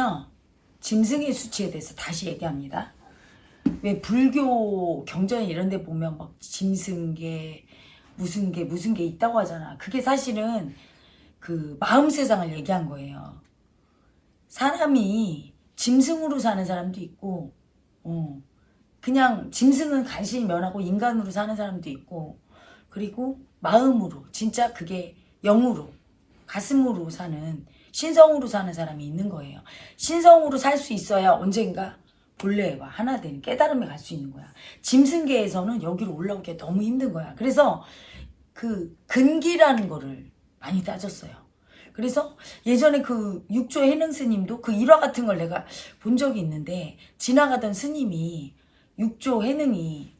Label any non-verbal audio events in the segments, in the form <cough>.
오늘은요 짐승의 수치에 대해서 다시 얘기합니다. 왜 불교 경전 이런 데 보면 막 짐승계 무슨 게 무슨 게 있다고 하잖아. 그게 사실은 그 마음 세상을 얘기한 거예요. 사람이 짐승으로 사는 사람도 있고 어, 그냥 짐승은 간신히 면하고 인간으로 사는 사람도 있고 그리고 마음으로 진짜 그게 영으로 가슴으로 사는 신성으로 사는 사람이 있는 거예요. 신성으로 살 수 있어야 언젠가 본래와 하나 되는 깨달음에 갈 수 있는 거야. 짐승계에서는 여기로 올라오기 너무 힘든 거야. 그래서 그 근기라는 거를 많이 따졌어요. 그래서 예전에 그 육조 해능 스님도 그 일화 같은 걸 내가 본 적이 있는데 지나가던 스님이 육조 해능이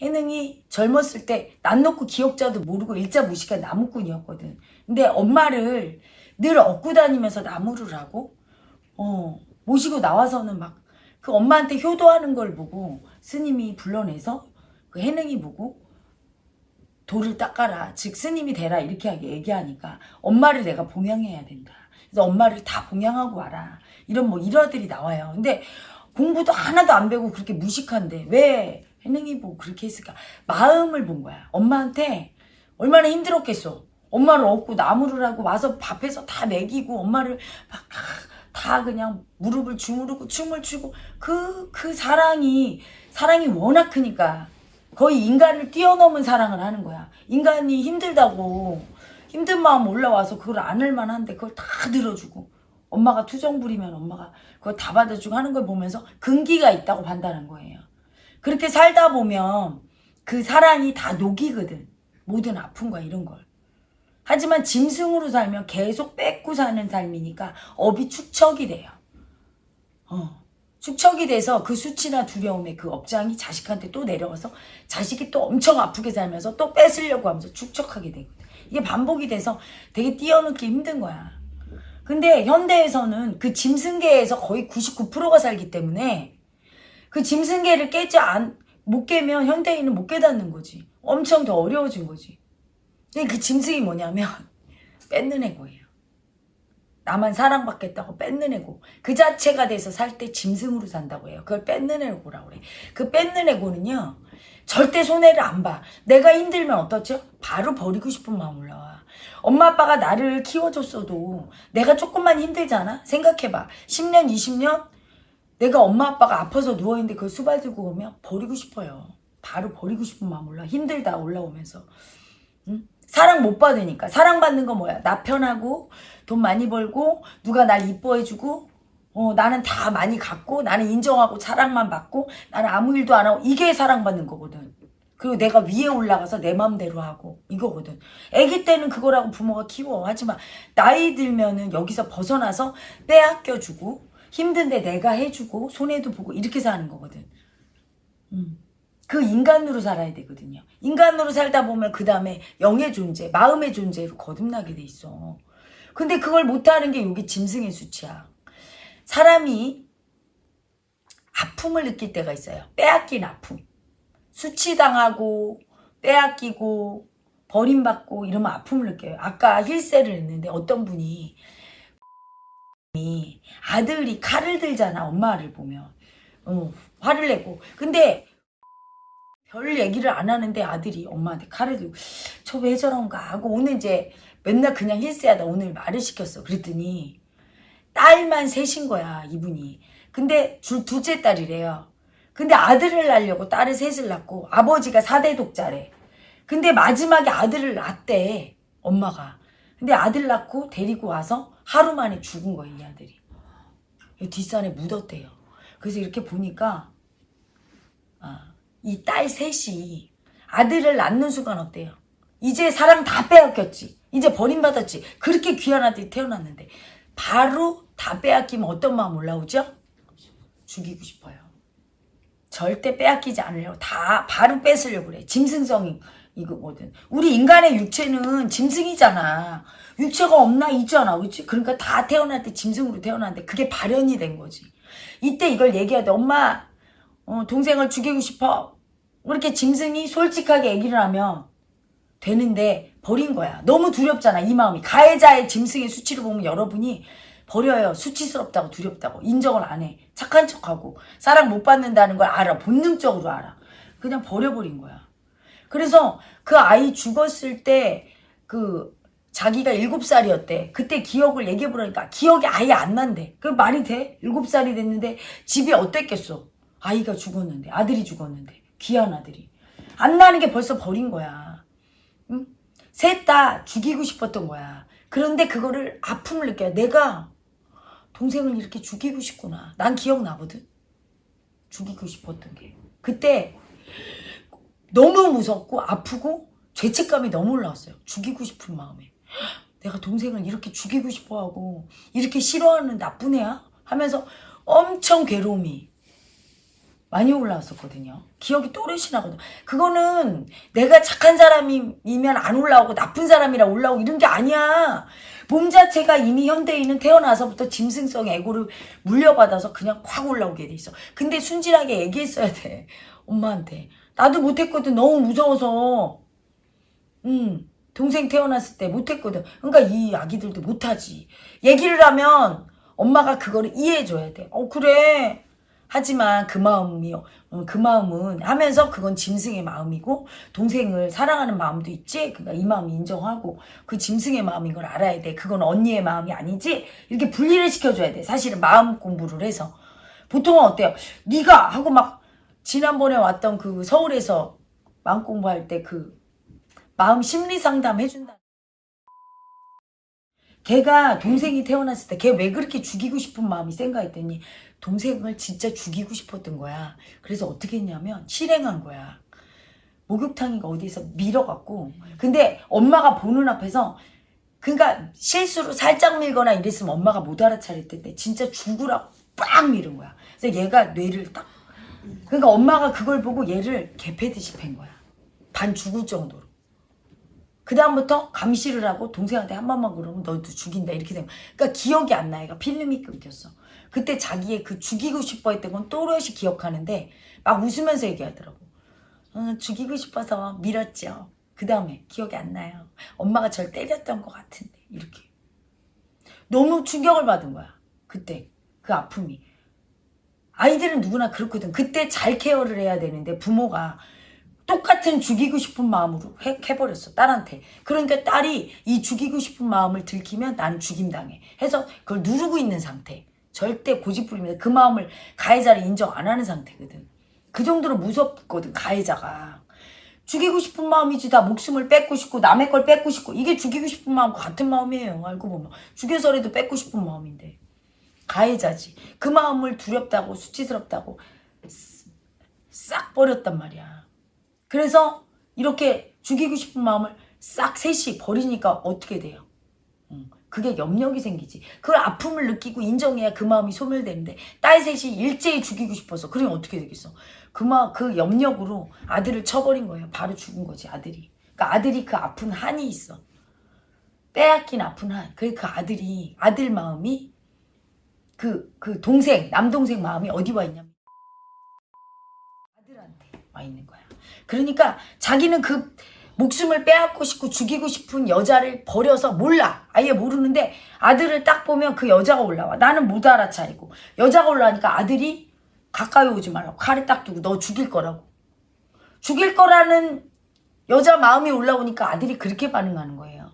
해능이 젊었을 때 난 놓고 기억자도 모르고 일자 무식한 나무꾼이었거든. 근데 엄마를 늘 업고 다니면서 나무를 하고 어 모시고 나와서는 막 그 엄마한테 효도하는 걸 보고 스님이 불러내서 그 해능이 보고 돌을 닦아라 즉 스님이 되라 이렇게 얘기하니까 엄마를 내가 봉양해야 된다. 그래서 엄마를 다 봉양하고 와라. 이런 뭐 일화들이 나와요. 근데 공부도 하나도 안 배우고 그렇게 무식한데 왜 해능이 보고 그렇게 했을까? 마음을 본 거야. 엄마한테 얼마나 힘들었겠어 엄마를 업고 나무를 하고 와서 밥해서 다 먹이고 엄마를 막 다 그냥 무릎을 주무르고 춤을 추고 그, 그 사랑이, 사랑이 워낙 크니까 거의 인간을 뛰어넘은 사랑을 하는 거야. 인간이 힘들다고 힘든 마음 올라와서 그걸 안을 만한데 그걸 다 들어주고 엄마가 투정 부리면 엄마가 그걸 다 받아주고 하는 걸 보면서 근기가 있다고 판단한 거예요. 그렇게 살다 보면 그 사랑이 다 녹이거든. 모든 아픔과 이런 걸. 하지만 짐승으로 살면 계속 뺏고 사는 삶이니까 업이 축척이 돼요. 어. 축척이 돼서 그 수치나 두려움에 그 업장이 자식한테 또 내려가서 자식이 또 엄청 아프게 살면서 또 뺏으려고 하면서 축척하게 되거든. 이게 반복이 돼서 되게 띄어넣기 힘든 거야. 근데 현대에서는 그 짐승계에서 거의 99%가 살기 때문에 그 짐승계를 깨지 안, 못 깨면 현대인은 못 깨닫는 거지. 엄청 더 어려워진 거지. 근데 그 짐승이 뭐냐면 <laughs> 뺏는 애고예요. 나만 사랑받겠다고 뺏는 애고 그 자체가 돼서 살 때 짐승으로 산다고 해요. 그걸 뺏는 애고라고 그래. 그 뺏는 애고는요. 절대 손해를 안 봐. 내가 힘들면 어떻죠? 바로 버리고 싶은 마음 올라와. 엄마 아빠가 나를 키워줬어도 내가 조금만 힘들잖아? 생각해봐. 10년 20년 내가 엄마 아빠가 아파서 누워있는데 그걸 수발 들고 오면 버리고 싶어요. 바로 버리고 싶은 마음 올라. 힘들다 올라오면서. 응? 사랑 못 받으니까. 사랑받는 거 뭐야? 나 편하고 돈 많이 벌고 누가 날 이뻐해주고 어, 나는 다 많이 갖고 나는 인정하고 사랑만 받고 나는 아무 일도 안 하고 이게 사랑받는 거거든. 그리고 내가 위에 올라가서 내 맘대로 하고 이거거든. 애기 때는 그거라고 부모가 키워. 하지만 나이 들면은 여기서 벗어나서 빼앗겨주고 힘든데 내가 해주고 손해도 보고 이렇게 사는 거거든. 음. 그 인간으로 살아야 되거든요. 인간으로 살다 보면 그 다음에 영의 존재, 마음의 존재로 거듭나게 돼 있어. 근데 그걸 못하는 게 여기 짐승의 수치야. 사람이 아픔을 느낄 때가 있어요. 빼앗긴 아픔. 수치당하고 빼앗기고 버림받고 이러면 아픔을 느껴요. 아까 힐세를 했는데 어떤 분이 아들이 칼을 들잖아. 엄마를 보면. 어, 화를 내고. 근데 별 얘기를 안 하는데 아들이 엄마한테 칼을 들고 저 왜 저런가 하고 오늘 이제 맨날 그냥 힐스하다 오늘 말을 시켰어. 그랬더니 딸만 셋인 거야 이분이. 근데 줄 둘째 딸이래요. 근데 아들을 낳으려고 딸을 셋을 낳고 아버지가 사대 독자래. 근데 마지막에 아들을 낳대 엄마가. 근데 아들 낳고 데리고 와서 하루 만에 죽은 거예요 이 아들이. 뒷산에 묻었대요. 그래서 이렇게 보니까 아 이 딸 셋이 아들을 낳는 순간 어때요? 이제 사람 다 빼앗겼지. 이제 버림받았지. 그렇게 귀한 아들이 태어났는데 바로 다 빼앗기면 어떤 마음 올라오죠? 죽이고 싶어요. 절대 빼앗기지 않으려고 다 바로 뺏으려고 그래. 짐승성이 이거거든. 우리 인간의 육체는 짐승이잖아. 육체가 없나 있잖아. 그렇지? 그러니까 다 태어날 때 짐승으로 태어났는데 그게 발현이 된 거지. 이때 이걸 얘기해야 돼. 엄마 어, 동생을 죽이고 싶어. 이렇게 짐승이 솔직하게 얘기를 하면 되는데 버린 거야. 너무 두렵잖아 이 마음이. 가해자의 짐승의 수치를 보면 여러분이 버려요. 수치스럽다고 두렵다고 인정을 안 해. 착한 척하고 사랑 못 받는다는 걸 알아. 본능적으로 알아. 그냥 버려버린 거야. 그래서 그 아이 죽었을 때 그 자기가 일곱 살이었대. 그때 기억을 얘기해 보라니까 기억이 아예 안 난대. 그 말이 돼? 일곱 살이 됐는데 집이 어땠겠어? 아이가 죽었는데 아들이 죽었는데 귀한 아들이 안 나는 게 벌써 버린 거야. 응? 셋다 죽이고 싶었던 거야. 그런데 그거를 아픔을 느껴요. 내가 동생을 이렇게 죽이고 싶구나. 난 기억나거든. 죽이고 싶었던 게. 그때 너무 무섭고 아프고 죄책감이 너무 올라왔어요. 죽이고 싶은 마음에. 내가 동생을 이렇게 죽이고 싶어 하고 이렇게 싫어하는 나쁜 애야? 하면서 엄청 괴로움이 많이 올라왔었거든요. 기억이 또렷이 나거든. 그거는 내가 착한 사람이면 안 올라오고 나쁜 사람이라 올라오고 이런 게 아니야. 몸 자체가 이미 현대인은 태어나서부터 짐승성 에고를 물려받아서 그냥 확 올라오게 돼 있어. 근데 순진하게 얘기했어야 돼. 엄마한테. 나도 못했거든. 너무 무서워서. 음, 동생 태어났을 때 못했거든. 그러니까 이 아기들도 못하지. 얘기를 하면 엄마가 그거를 이해해줘야 돼. 어, 그래. 하지만 그 마음이, 어, 그 마음은 하면서 그건 짐승의 마음이고, 동생을 사랑하는 마음도 있지? 그러니까 이 마음 인정하고, 그 짐승의 마음인 걸 알아야 돼. 그건 언니의 마음이 아니지? 이렇게 분리를 시켜줘야 돼. 사실은 마음 공부를 해서. 보통은 어때요? 네가 하고 막, 지난번에 왔던 그 서울에서 마음 공부할 때 그 마음 심리 상담 해준다. 걔가 동생이 태어났을 때 걔 왜 그렇게 죽이고 싶은 마음이 센가 했더니 동생을 진짜 죽이고 싶었던 거야. 그래서 어떻게 했냐면 실행한 거야. 목욕탕이가 어디서 밀어갖고 근데 엄마가 보는 앞에서 그러니까 실수로 살짝 밀거나 이랬으면 엄마가 못 알아차릴 텐데 진짜 죽으라고 빡 밀은 거야. 그래서 얘가 뇌를 딱 그러니까 엄마가 그걸 보고 얘를 개패듯이 팬 거야. 반 죽을 정도로. 그 다음부터 감시를 하고 동생한테 한 번만 그러면 너도 죽인다 이렇게 된 거야. 그러니까 기억이 안 나. 얘가 필름이 끊겼어. 그때 자기의 그 죽이고 싶어 했던 건 또렷이 기억하는데 막 웃으면서 얘기하더라고. 어, 죽이고 싶어서 밀었죠. 그 다음에 기억이 안 나요. 엄마가 절 때렸던 것 같은데 이렇게. 너무 충격을 받은 거야. 그때 그 아픔이. 아이들은 누구나 그렇거든. 그때 잘 케어를 해야 되는데 부모가 똑같은 죽이고 싶은 마음으로 해, 해버렸어 딸한테 그러니까 딸이 이 죽이고 싶은 마음을 들키면 나는 죽임당해 해서 그걸 누르고 있는 상태 절대 고집부립니다. 그 마음을 가해자를 인정 안 하는 상태거든. 그 정도로 무섭거든 가해자가. 죽이고 싶은 마음이지 다 목숨을 뺏고 싶고 남의 걸 뺏고 싶고. 이게 죽이고 싶은 마음과 같은 마음이에요. 알고 보면. 죽여서라도 뺏고 싶은 마음인데. 가해자지. 그 마음을 두렵다고 수치스럽다고 싹 버렸단 말이야. 그래서 이렇게 죽이고 싶은 마음을 싹 셋이 버리니까 어떻게 돼요? 음, 그게 염력이 생기지. 그걸 아픔을 느끼고 인정해야 그 마음이 소멸되는데 딸 셋이 일제히 죽이고 싶어서 그러면 어떻게 되겠어? 그, 마, 그 염력으로 아들을 쳐버린 거예요. 바로 죽은 거지 아들이. 그러니까 아들이 그 아픈 한이 있어. 빼앗긴 아픈 한. 그, 그 아들이 아들 마음이 그, 그 동생 남동생 마음이 어디 와 있냐면 아들한테 와 있는 거야. 그러니까 자기는 그 목숨을 빼앗고 싶고 죽이고 싶은 여자를 버려서 몰라. 아예 모르는데 아들을 딱 보면 그 여자가 올라와. 나는 못 알아차리고. 여자가 올라오니까 아들이 가까이 오지 말라고. 칼을 딱 두고 너 죽일 거라고. 죽일 거라는 여자 마음이 올라오니까 아들이 그렇게 반응하는 거예요.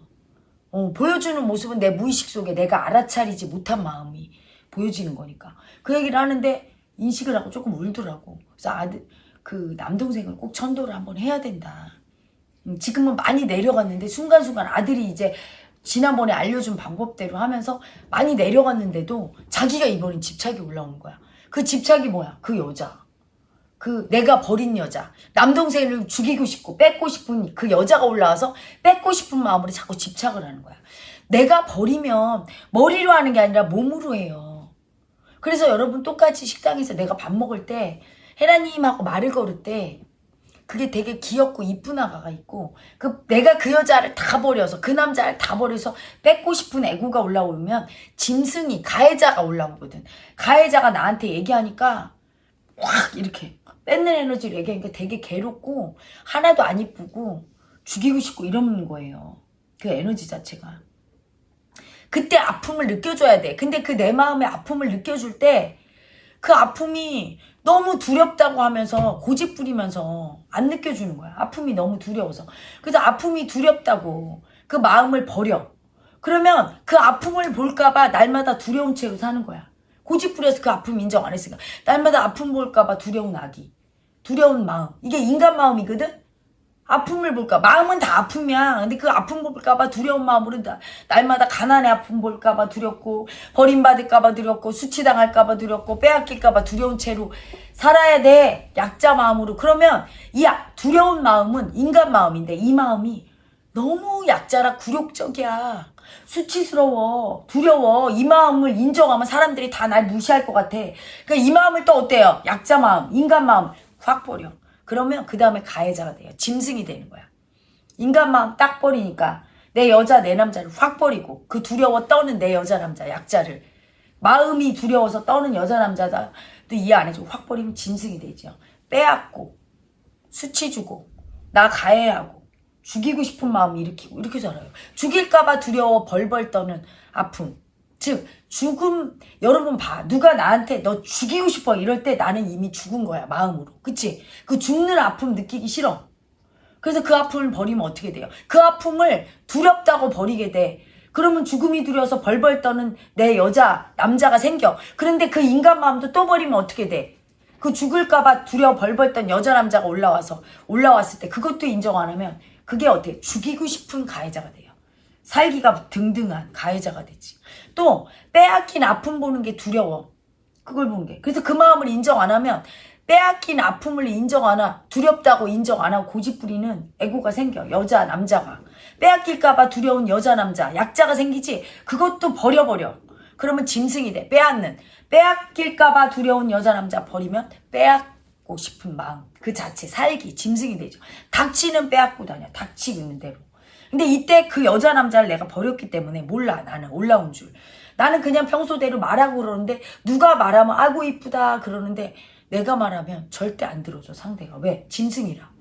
어, 보여주는 모습은 내 무의식 속에 내가 알아차리지 못한 마음이 보여지는 거니까. 그 얘기를 하는데 인식을 하고 조금 울더라고. 그래서 아들, 그 남동생을 꼭 천도를 한번 해야 된다. 음, 지금은 많이 내려갔는데 순간순간 아들이 이제 지난번에 알려준 방법대로 하면서 많이 내려갔는데도 자기가 이번엔 집착이 올라오는 거야. 그 집착이 뭐야? 그 여자. 그 내가 버린 여자. 남동생을 죽이고 싶고 뺏고 싶은 그 여자가 올라와서 뺏고 싶은 마음으로 자꾸 집착을 하는 거야. 내가 버리면 머리로 하는 게 아니라 몸으로 해요. 그래서 여러분 똑같이 식당에서 내가 밥 먹을 때 헤라님하고 말을 걸을 때 그게 되게 귀엽고 이쁜 아가가 있고 그 내가 그 여자를 다 버려서 그 남자를 다 버려서 뺏고 싶은 애고가 올라오면 짐승이 가해자가 올라오거든. 가해자가 나한테 얘기하니까 확 이렇게 뺏는 에너지를 얘기하니까 되게 괴롭고 하나도 안 이쁘고 죽이고 싶고 이러는 거예요. 그 에너지 자체가. 그때 아픔을 느껴줘야 돼. 근데 그 내 마음의 아픔을 느껴줄 때 그 아픔이 너무 두렵다고 하면서 고집 부리면서 안 느껴주는 거야. 아픔이 너무 두려워서. 그래서 아픔이 두렵다고 그 마음을 버려. 그러면 그 아픔을 볼까봐 날마다 두려운 채로 사는 거야. 고집 부려서 그 아픔 인정 안 했으니까. 날마다 아픔 볼까봐 두려운 아기. 두려운 마음. 이게 인간 마음이거든? 아픔을 볼까? 마음은 다 아픔이야. 근데 그 아픔 볼까봐 두려운 마음으로 나, 날마다 가난의 아픔 볼까봐 두렵고, 버림받을까봐 두렵고, 수치당할까봐 두렵고, 빼앗길까봐 두려운 채로 살아야 돼. 약자 마음으로. 그러면 이 아- 두려운 마음은 인간 마음인데 이 마음이 너무 약자라 굴욕적이야. 수치스러워. 두려워. 이 마음을 인정하면 사람들이 다 날 무시할 것 같아. 그러니까 이 마음을 또 어때요? 약자 마음, 인간 마음 확 버려. 그러면 그 다음에 가해자가 돼요. 짐승이 되는 거야. 인간 마음 딱 버리니까 내 여자 내 남자를 확 버리고 그 두려워 떠는 내 여자 남자 약자를 마음이 두려워서 떠는 여자 남자다 또 이해 안 해주고 확 버리면 짐승이 되죠. 빼앗고 수치 주고 나 가해하고 죽이고 싶은 마음 일으키고 이렇게 살아요. 죽일까봐 두려워 벌벌 떠는 아픔. 즉 죽음 여러분 봐. 누가 나한테 너 죽이고 싶어 이럴 때 나는 이미 죽은 거야 마음으로. 그치? 그 죽는 아픔 느끼기 싫어. 그래서 그 아픔을 버리면 어떻게 돼요? 그 아픔을 두렵다고 버리게 돼. 그러면 죽음이 두려워서 벌벌 떠는 내 여자 남자가 생겨. 그런데 그 인간 마음도 또 버리면 어떻게 돼 그 죽을까봐 두려워 벌벌 떤 여자 남자가 올라와서 올라왔을 때 그것도 인정 안 하면 그게 어때? 죽이고 싶은 가해자가 돼요. 살기가 등등한 가해자가 되지. 또 빼앗긴 아픔 보는 게 두려워. 그걸 보는 게. 그래서 그 마음을 인정 안 하면 빼앗긴 아픔을 인정 안 하고 두렵다고 인정 안 하고 고집 부리는 애고가 생겨. 여자 남자가. 빼앗길까봐 두려운 여자 남자 약자가 생기지. 그것도 버려버려. 그러면 짐승이 돼. 빼앗는. 빼앗길까봐 두려운 여자 남자 버리면 빼앗고 싶은 마음. 그 자체 살기 짐승이 되죠. 닥치는 빼앗고 다녀. 닥치는 대로. 근데 이때 그 여자 남자를 내가 버렸기 때문에 몰라 나는. 올라온 줄. 나는 그냥 평소대로 말하고 그러는데 누가 말하면 아이고 이쁘다 그러는데 내가 말하면 절대 안 들어줘 상대가. 왜? 짐승이라.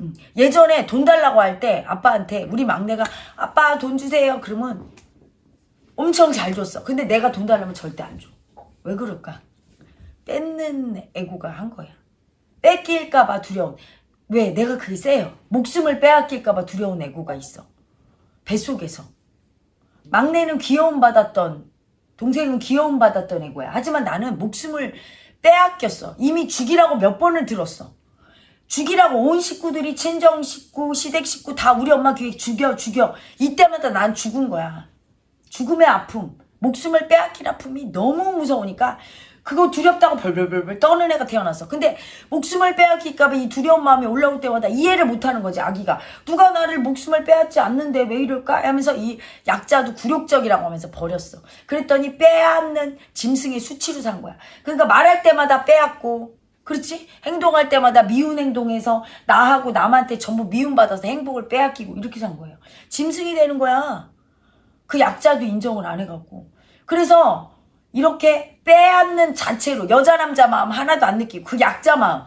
음, 예전에 돈 달라고 할 때 아빠한테 우리 막내가 아빠 돈 주세요 그러면 엄청 잘 줬어. 근데 내가 돈 달라면 절대 안 줘 왜 그럴까? 뺏는 애고가 한 거야. 뺏길까봐 두려운 왜? 내가 그게 세요. 목숨을 빼앗길까봐 두려운 애고가 있어. 뱃속에서. 막내는 귀여움 받았던, 동생은 귀여움 받았던 애고야. 하지만 나는 목숨을 빼앗겼어. 이미 죽이라고 몇 번을 들었어. 죽이라고 온 식구들이 친정 식구, 시댁 식구 다 우리 엄마 귀에 죽여, 죽여. 이때마다 난 죽은 거야. 죽음의 아픔, 목숨을 빼앗긴 아픔이 너무 무서우니까 그거 두렵다고 벌벌벌벌 떠는 애가 태어났어. 근데 목숨을 빼앗길까봐 이 두려운 마음이 올라올 때마다 이해를 못하는 거지 아기가. 누가 나를 목숨을 빼앗지 않는데 왜 이럴까? 하면서 이 약자도 굴욕적이라고 하면서 버렸어. 그랬더니 빼앗는 짐승의 수치로 산 거야. 그러니까 말할 때마다 빼앗고 그렇지? 행동할 때마다 미운 행동해서 나하고 남한테 전부 미움받아서 행복을 빼앗기고 이렇게 산 거예요. 짐승이 되는 거야. 그 약자도 인정을 안 해갖고. 그래서 이렇게 빼앗는 자체로 여자 남자 마음 하나도 안 느끼고 그 약자 마음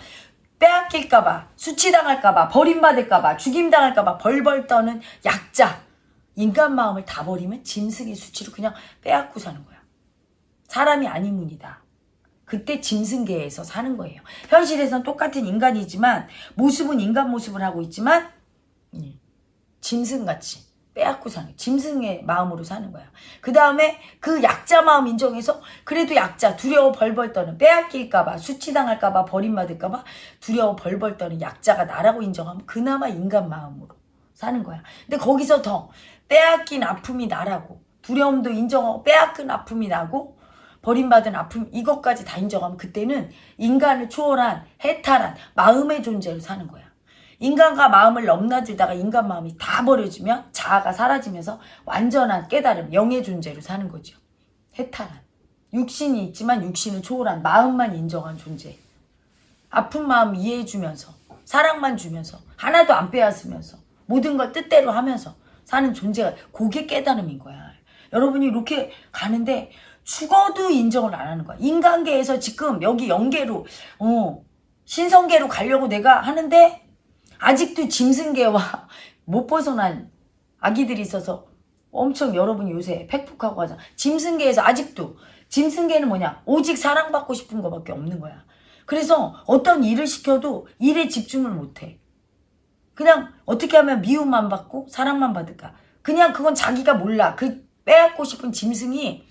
빼앗길까봐 수치당할까봐 버림받을까봐 죽임당할까봐 벌벌 떠는 약자 인간 마음을 다 버리면 짐승의 수치로 그냥 빼앗고 사는 거야. 사람이 아니문이다. 그때 짐승계에서 사는 거예요. 현실에서는 똑같은 인간이지만 모습은 인간 모습을 하고 있지만 음, 짐승같이 빼앗고 사는 짐승의 마음으로 사는 거야. 그 다음에 그 약자 마음 인정해서 그래도 약자 두려워 벌벌 떠는 빼앗길까봐 수치당할까봐 버림받을까봐 두려워 벌벌 떠는 약자가 나라고 인정하면 그나마 인간 마음으로 사는 거야. 근데 거기서 더 빼앗긴 아픔이 나라고 두려움도 인정하고 빼앗긴 아픔이 나고 버림받은 아픔 이것까지 다 인정하면 그때는 인간을 초월한 해탈한 마음의 존재로 사는 거야. 인간과 마음을 넘나들다가 인간 마음이 다 버려지면 자아가 사라지면서 완전한 깨달음, 영의 존재로 사는 거죠. 해탈한. 육신이 있지만 육신을 초월한 마음만 인정한 존재. 아픈 마음 이해해주면서 사랑만 주면서 하나도 안 빼앗으면서 모든 걸 뜻대로 하면서 사는 존재가 그게 깨달음인 거야. 여러분이 이렇게 가는데 죽어도 인정을 안 하는 거야. 인간계에서 지금 여기 영계로 어 신성계로 가려고 내가 하는데 아직도 짐승계와 못 벗어난 아기들이 있어서 엄청 여러분 요새 팩폭하고 하잖아. 짐승계에서 아직도 짐승계는 뭐냐? 오직 사랑받고 싶은 거밖에 없는 거야. 그래서 어떤 일을 시켜도 일에 집중을 못해. 그냥 어떻게 하면 미움만 받고 사랑만 받을까? 그냥 그건 자기가 몰라. 그 빼앗고 싶은 짐승이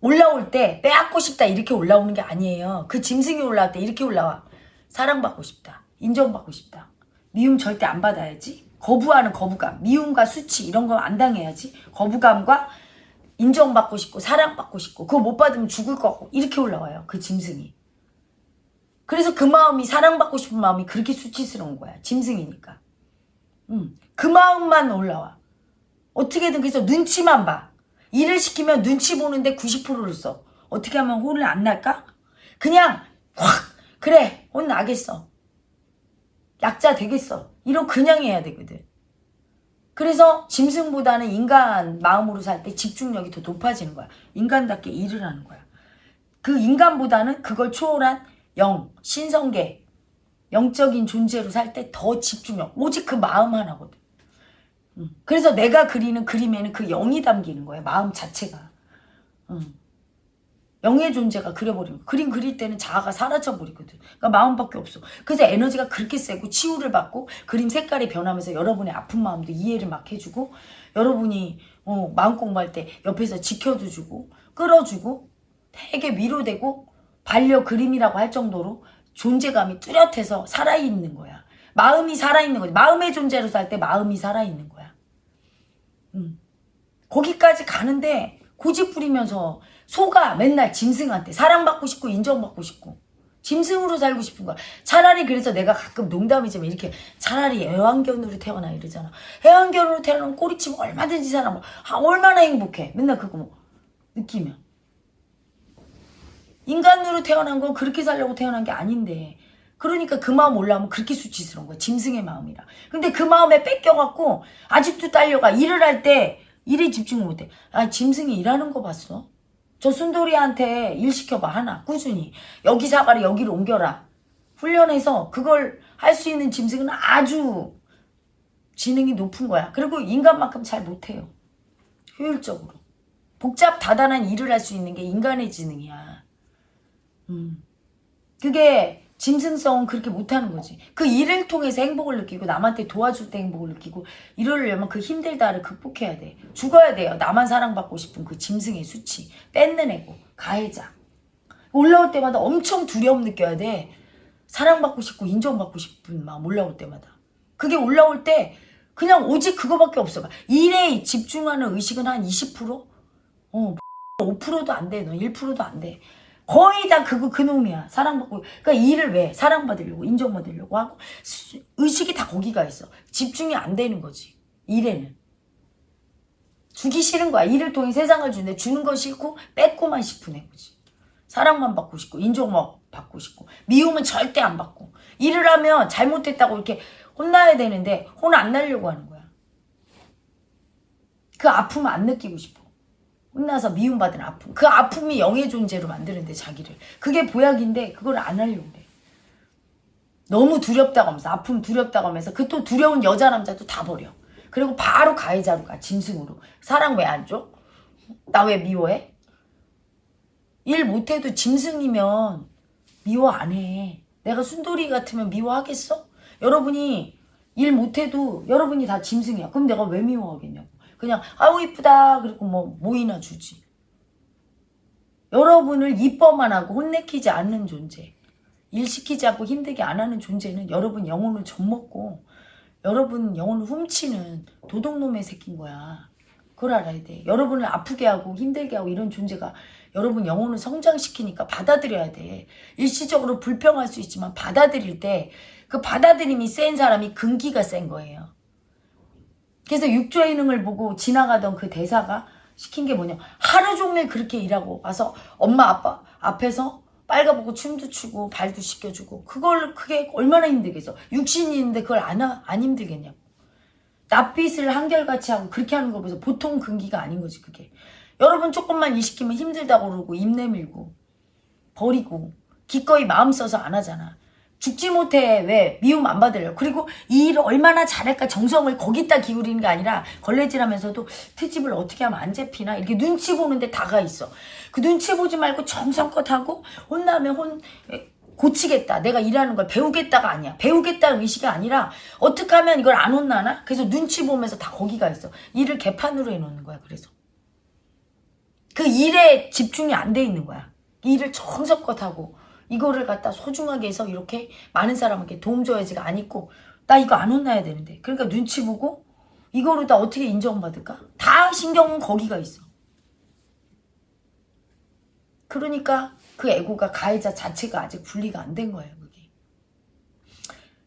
올라올 때 빼앗고 싶다 이렇게 올라오는 게 아니에요. 그 짐승이 올라올 때 이렇게 올라와. 사랑받고 싶다. 인정받고 싶다. 미움 절대 안 받아야지. 거부하는 거부감, 미움과 수치 이런 거안 당해야지. 거부감과 인정받고 싶고 사랑받고 싶고 그거 못 받으면 죽을 거고 이렇게 올라와요. 그 짐승이. 그래서 그 마음이 사랑받고 싶은 마음이 그렇게 수치스러운 거야. 짐승이니까. 음, 그 마음만 올라와. 어떻게든 그래서 눈치만 봐. 일을 시키면 눈치 보는데 90%를 써. 어떻게 하면 혼을 안 날까? 그냥 확 그래 혼 나겠어. 약자 되겠어. 이런 그냥 해야 되거든. 그래서 짐승보다는 인간 마음으로 살 때 집중력이 더 높아지는 거야. 인간답게 일을 하는 거야. 그 인간보다는 그걸 초월한 영, 신성계, 영적인 존재로 살 때 더 집중력, 오직 그 마음 하나거든. 음. 그래서 내가 그리는 그림에는 그 영이 담기는 거야, 마음 자체가. 음. 영의 존재가 그려버리는 거야. 그림 그릴 때는 자아가 사라져버리거든. 그러니까 마음밖에 없어. 그래서 에너지가 그렇게 세고 치유를 받고 그림 색깔이 변하면서 여러분의 아픈 마음도 이해를 막 해주고 여러분이 어, 마음 공부할 때 옆에서 지켜도 주고 끌어주고 되게 위로되고 반려 그림이라고 할 정도로 존재감이 뚜렷해서 살아있는 거야. 마음이 살아있는 거지. 마음의 존재로 살 때 마음이 살아있는 거야. 음. 거기까지 가는데 고집 부리면서 소가 맨날 짐승한테 사랑받고 싶고 인정받고 싶고 짐승으로 살고 싶은 거야. 차라리 그래서 내가 가끔 농담이지만 이렇게 차라리 애완견으로 태어나 이러잖아. 애완견으로 태어나면 꼬리치면 얼마든지 사람 아, 얼마나 행복해. 맨날 그거 뭐 느끼면. 인간으로 태어난 건 그렇게 살려고 태어난 게 아닌데 그러니까 그 마음 올라오면 그렇게 수치스러운 거야. 짐승의 마음이라. 근데 그 마음에 뺏겨갖고 아직도 딸려가 일을 할 때 일에 집중을 못해. 아 짐승이 일하는 거 봤어? 저 순돌이한테 일 시켜봐 하나 꾸준히 여기 사과를 여기로 옮겨라. 훈련해서 그걸 할 수 있는 짐승은 아주 지능이 높은 거야. 그리고 인간만큼 잘 못해요. 효율적으로. 복잡 다단한 일을 할 수 있는 게 인간의 지능이야. 음. 그게 짐승성은 그렇게 못하는 거지. 그 일을 통해서 행복을 느끼고 남한테 도와줄 때 행복을 느끼고 이러려면 그 힘들다를 극복해야 돼. 죽어야 돼요. 나만 사랑받고 싶은 그 짐승의 수치. 뺏는 애고 가해자. 올라올 때마다 엄청 두려움 느껴야 돼. 사랑받고 싶고 인정받고 싶은 마음 올라올 때마다. 그게 올라올 때 그냥 오직 그거밖에 없어. 일에 집중하는 의식은 한 20%? 어, <laughs> 5%도 안 돼. 너 1%도 안 돼. 거의 다 그거 그놈이야. 사랑받고. 그러니까 일을 왜? 사랑받으려고, 인정받으려고 하고, 수- 의식이 다 거기가 있어. 집중이 안 되는 거지. 일에는. 주기 싫은 거야. 일을 통해 세상을 주는데 주는 건 싫고, 뺏고만 싶은 애거지. 사랑만 받고 싶고, 인정만 받고 싶고, 미움은 절대 안 받고. 일을 하면 잘못됐다고 이렇게 혼나야 되는데, 혼 안 날려고 하는 거야. 그 아픔을 안 느끼고 싶어. 혼나서 미움받은 아픔. 그 아픔이 영의 존재로 만드는데 자기를. 그게 보약인데 그걸 안 하려고 그래. 너무 두렵다고 하면서 아픔 두렵다고 하면서 그 또 두려운 여자 남자도 다 버려. 그리고 바로 가해자로 가. 짐승으로. 사랑 왜 안 줘? 나 왜 미워해? 일 못해도 짐승이면 미워 안 해. 내가 순돌이 같으면 미워하겠어? 여러분이 일 못해도 여러분이 다 짐승이야. 그럼 내가 왜 미워하겠냐고. 그냥 아우 이쁘다 그리고 뭐 뭐이나 주지. 여러분을 이뻐만 하고 혼내키지 않는 존재. 일 시키지 않고 힘들게 안 하는 존재는 여러분 영혼을 젖먹고 여러분 영혼을 훔치는 도둑놈의 새끼인 거야. 그걸 알아야 돼. 여러분을 아프게 하고 힘들게 하고 이런 존재가 여러분 영혼을 성장시키니까 받아들여야 돼. 일시적으로 불평할 수 있지만 받아들일 때 그 받아들임이 센 사람이 근기가 센 거예요. 그래서 육조의 능을 보고 지나가던 그 대사가 시킨 게 뭐냐. 하루 종일 그렇게 일하고 와서 엄마 아빠 앞에서 빨가보고 춤도 추고 발도 씻겨주고 그걸 그게 얼마나 힘들겠어. 육신이 있는데 그걸 안, 하- 안 힘들겠냐고. 낯빛을 한결같이 하고 그렇게 하는 거 보면서 보통 근기가 아닌 거지 그게. 여러분 조금만 일 시키면 힘들다고 그러고 입 내밀고 버리고 기꺼이 마음 써서 안 하잖아. 죽지 못해. 왜? 미움 안 받으려 그리고 이 일을 얼마나 잘할까 정성을 거기다 기울이는 게 아니라 걸레질하면서도 트집을 어떻게 하면 안 잡히나? 이렇게 눈치 보는데 다가 있어. 그 눈치 보지 말고 정성껏 하고 혼나면 혼 고치겠다. 내가 일하는 걸 배우겠다가 아니야. 배우겠다는 의식이 아니라 어떻게 하면 이걸 안 혼나나? 그래서 눈치 보면서 다 거기가 있어. 일을 개판으로 해놓는 거야 그래서. 그 일에 집중이 안 돼 있는 거야. 일을 정성껏 하고 이거를 갖다 소중하게 해서 이렇게 많은 사람에게 도움 줘야지가 안 있고 나 이거 안 혼나야 되는데 그러니까 눈치 보고 이거로 다 어떻게 인정받을까? 다 신경은 거기가 있어. 그러니까 그 에고가 가해자 자체가 아직 분리가 안 된 거예요. 그게.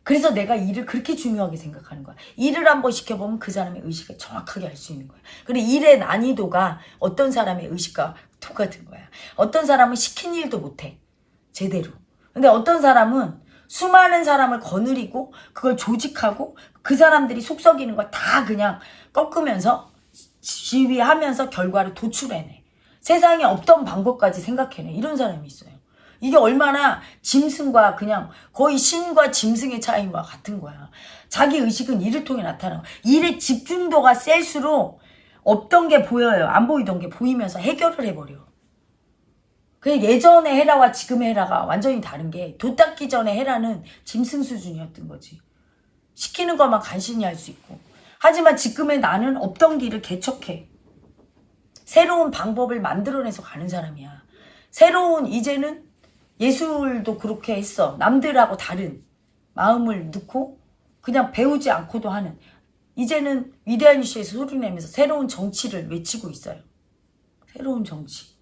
그래서 내가 일을 그렇게 중요하게 생각하는 거야. 일을 한번 시켜보면 그 사람의 의식을 정확하게 알 수 있는 거야. 그리고 일의 난이도가 어떤 사람의 의식과 똑같은 거야. 어떤 사람은 시킨 일도 못해. 제대로. 근데 어떤 사람은 수많은 사람을 거느리고 그걸 조직하고 그 사람들이 속썩이는 걸 다 그냥 꺾으면서 지휘하면서 결과를 도출해내. 세상에 없던 방법까지 생각해내. 이런 사람이 있어요. 이게 얼마나 짐승과 그냥 거의 신과 짐승의 차이와 같은 거야. 자기 의식은 일을 통해 나타나고 일의 집중도가 셀수록 없던 게 보여요. 안 보이던 게 보이면서 해결을 해버려. 그 예전의 헤라와 지금의 헤라가 완전히 다른 게도 닦기 전에 헤라는 짐승 수준이었던 거지. 시키는 것만 간신히 할 수 있고. 하지만 지금의 나는 없던 길을 개척해. 새로운 방법을 만들어내서 가는 사람이야. 새로운 이제는 예술도 그렇게 했어. 남들하고 다른 마음을 넣고 그냥 배우지 않고도 하는 이제는 위대한 이슈에서 소리내면서 새로운 정치를 외치고 있어요. 새로운 정치.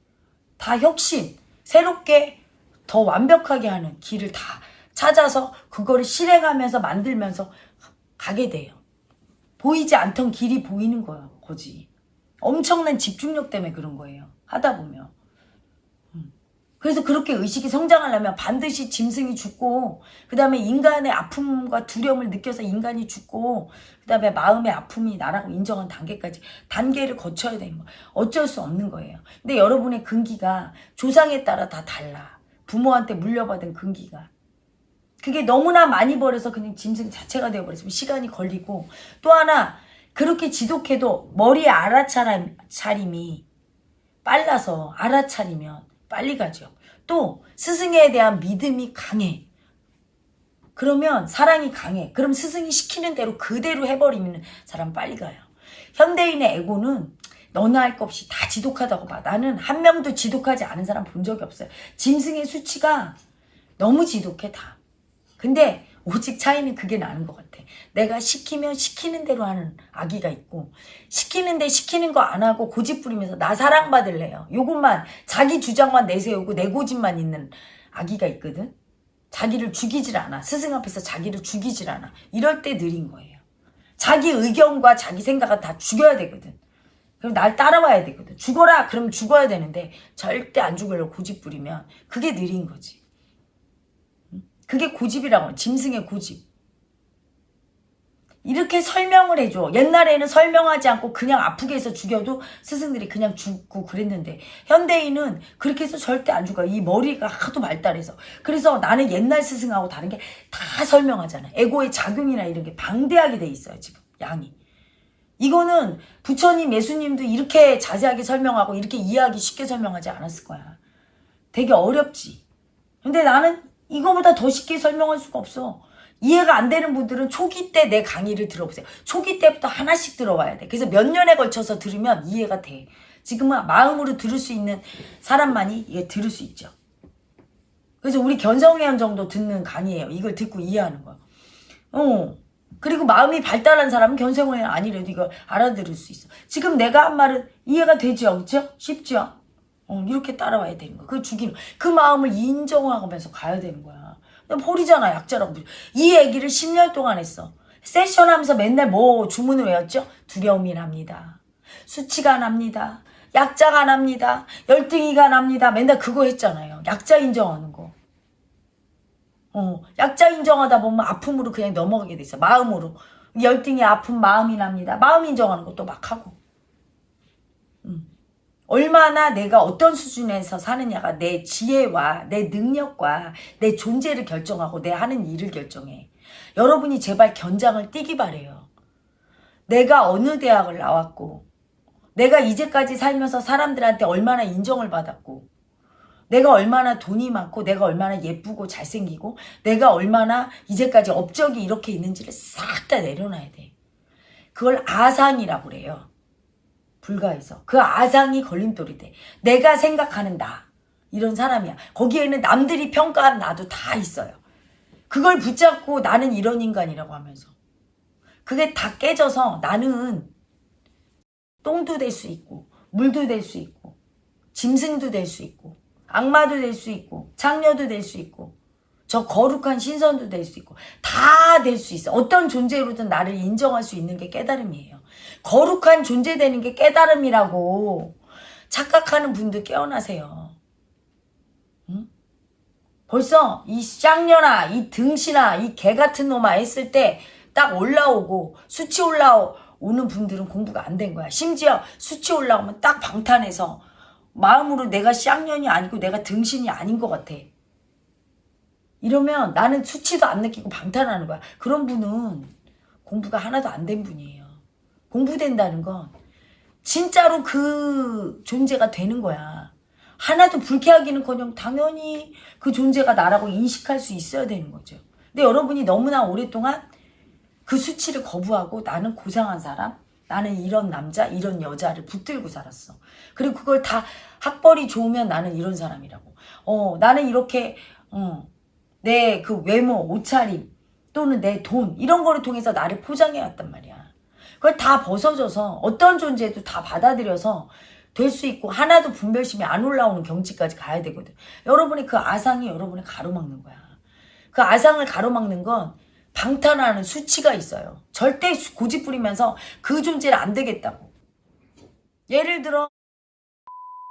다 혁신, 새롭게 더 완벽하게 하는 길을 다 찾아서 그거를 실행하면서 만들면서 가게 돼요. 보이지 않던 길이 보이는 거예요. 거지. 엄청난 집중력 때문에 그런 거예요. 하다 보면. 음. 그래서 그렇게 의식이 성장하려면 반드시 짐승이 죽고 그 다음에 인간의 아픔과 두려움을 느껴서 인간이 죽고 그 다음에 마음의 아픔이 나라고 인정한 단계까지 단계를 거쳐야 되는 거예요. 어쩔 수 없는 거예요. 근데 여러분의 근기가 조상에 따라 다 달라. 부모한테 물려받은 근기가. 그게 너무나 많이 버려서 그냥 짐승 자체가 되어버렸으면 시간이 걸리고 또 하나 그렇게 지독해도 머리에 알아차림이 빨라서 알아차리면 빨리 가죠. 또 스승에 대한 믿음이 강해. 그러면 사랑이 강해. 그럼 스승이 시키는 대로 그대로 해버리면 사람 빨리 가요. 현대인의 에고는 너나 할 것 없이 다 지독하다고 봐. 나는 한 명도 지독하지 않은 사람 본 적이 없어요. 짐승의 수치가 너무 지독해 다. 근데 오직 차이는 그게 나는 것 같아. 내가 시키면 시키는 대로 하는 아기가 있고 시키는데 시키는 거 안 하고 고집 부리면서 나 사랑받을래요. 요것만 자기 주장만 내세우고 내 고집만 있는 아기가 있거든. 자기를 죽이질 않아. 스승 앞에서 자기를 죽이질 않아. 이럴 때 느린 거예요. 자기 의견과 자기 생각은 다 죽여야 되거든. 그럼 날 따라와야 되거든. 죽어라! 그럼 죽어야 되는데 절대 안 죽으려고 고집 부리면 그게 느린 거지. 그게 고집이라고 짐승의 고집. 이렇게 설명을 해줘. 옛날에는 설명하지 않고 그냥 아프게 해서 죽여도 스승들이 그냥 죽고 그랬는데 현대인은 그렇게 해서 절대 안 죽어. 이 머리가 하도 발달해서. 그래서 나는 옛날 스승하고 다른 게 다 설명하잖아. 에고의 작용이나 이런 게 방대하게 돼 있어요. 지금 양이. 이거는 부처님, 예수님도 이렇게 자세하게 설명하고 이렇게 이해하기 쉽게 설명하지 않았을 거야. 되게 어렵지. 근데 나는 이거보다 더 쉽게 설명할 수가 없어. 이해가 안 되는 분들은 초기 때 내 강의를 들어보세요. 초기 때부터 하나씩 들어와야 돼. 그래서 몇 년에 걸쳐서 들으면 이해가 돼. 지금은 마음으로 들을 수 있는 사람만이 이게 들을 수 있죠. 그래서 우리 견성회원 정도 듣는 강의예요. 이걸 듣고 이해하는 거. 어. 그리고 마음이 발달한 사람은 견성회원 아니래도 이걸 알아들을 수 있어. 지금 내가 한 말은 이해가 되죠? 그렇죠? 쉽죠? 어, 이렇게 따라와야 되는 거야. 그 죽이는 그 마음을 인정하면서 가야 되는 거야. 버리잖아 약자라고 이 얘기를 10년 동안 했어. 세션 하면서 맨날 뭐 주문을 외웠죠? 두려움이 납니다. 수치가 납니다. 약자가 납니다. 열등이가 납니다. 맨날 그거 했잖아요. 약자 인정하는 거. 어, 약자 인정하다 보면 아픔으로 그냥 넘어가게 돼 있어. 마음으로. 열등이 아픈 마음이 납니다. 마음 인정하는 것도 막 하고. 음. 얼마나 내가 어떤 수준에서 사느냐가 내 지혜와 내 능력과 내 존재를 결정하고 내 하는 일을 결정해. 여러분이 제발 견장을 띄기 바래요. 내가 어느 대학을 나왔고 내가 이제까지 살면서 사람들한테 얼마나 인정을 받았고 내가 얼마나 돈이 많고 내가 얼마나 예쁘고 잘생기고 내가 얼마나 이제까지 업적이 이렇게 있는지를 싹 다 내려놔야 돼. 그걸 아상이라고 그래요. 불가해서. 그 아상이 걸림돌이 돼. 내가 생각하는 나. 이런 사람이야. 거기에는 남들이 평가한 나도 다 있어요. 그걸 붙잡고 나는 이런 인간이라고 하면서. 그게 다 깨져서 나는 똥도 될 수 있고, 물도 될 수 있고, 짐승도 될 수 있고, 악마도 될 수 있고, 창녀도 될 수 있고, 저 거룩한 신선도 될 수 있고, 다 될 수 있어. 어떤 존재로든 나를 인정할 수 있는 게 깨달음이에요. 거룩한 존재되는 게 깨달음이라고 착각하는 분들 깨어나세요. 응? 벌써 이 쌍년아, 이 등신아, 이 개 같은 놈아 했을 때 딱 올라오고 수치 올라오는 분들은 공부가 안 된 거야. 심지어 수치 올라오면 딱 방탄해서 마음으로 내가 쌍년이 아니고 내가 등신이 아닌 것 같아. 이러면 나는 수치도 안 느끼고 방탄하는 거야. 그런 분은 공부가 하나도 안 된 분이에요. 공부된다는 건 진짜로 그 존재가 되는 거야. 하나도 불쾌하기는커녕 당연히 그 존재가 나라고 인식할 수 있어야 되는 거죠. 근데 여러분이 너무나 오랫동안 그 수치를 거부하고 나는 고상한 사람, 나는 이런 남자, 이런 여자를 붙들고 살았어. 그리고 그걸 다 학벌이 좋으면 나는 이런 사람이라고. 어, 나는 이렇게 어, 내 그 외모, 옷차림 또는 내 돈 이런 거를 통해서 나를 포장해 왔단 말이야. 그걸 다 벗어져서 어떤 존재도 다 받아들여서 될 수 있고 하나도 분별심이 안 올라오는 경지까지 가야 되거든. 여러분의 그 아상이 여러분을 가로막는 거야. 그 아상을 가로막는 건 방탄하는 수치가 있어요. 절대 고집 부리면서 그 존재를 안 되겠다고. 예를 들어